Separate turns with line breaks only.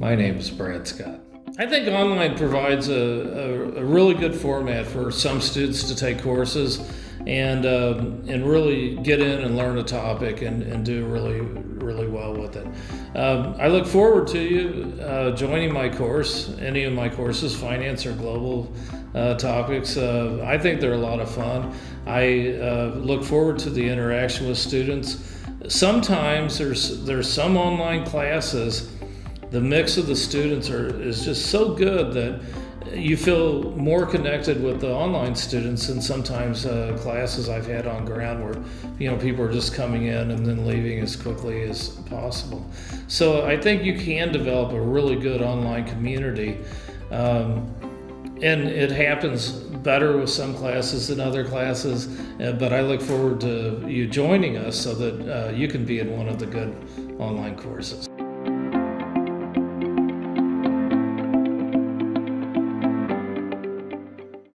My name is Brad Scott. I think online provides a, a, a really good format for some students to take courses and um, and really get in and learn a topic and, and do really really well with it. Um, I look forward to you uh, joining my course, any of my courses, finance or global uh, topics. Uh, I think they're a lot of fun. I uh, look forward to the interaction with students. Sometimes there's there's some online classes. The mix of the students are is just so good that you feel more connected with the online students than sometimes uh, classes I've had on ground where you know people are just coming in and then leaving as quickly as possible. So I think you can develop a really good online community, um, and it happens better with some classes than other classes. Uh, but I look forward to you joining us so that uh, you can be in one of the good online courses.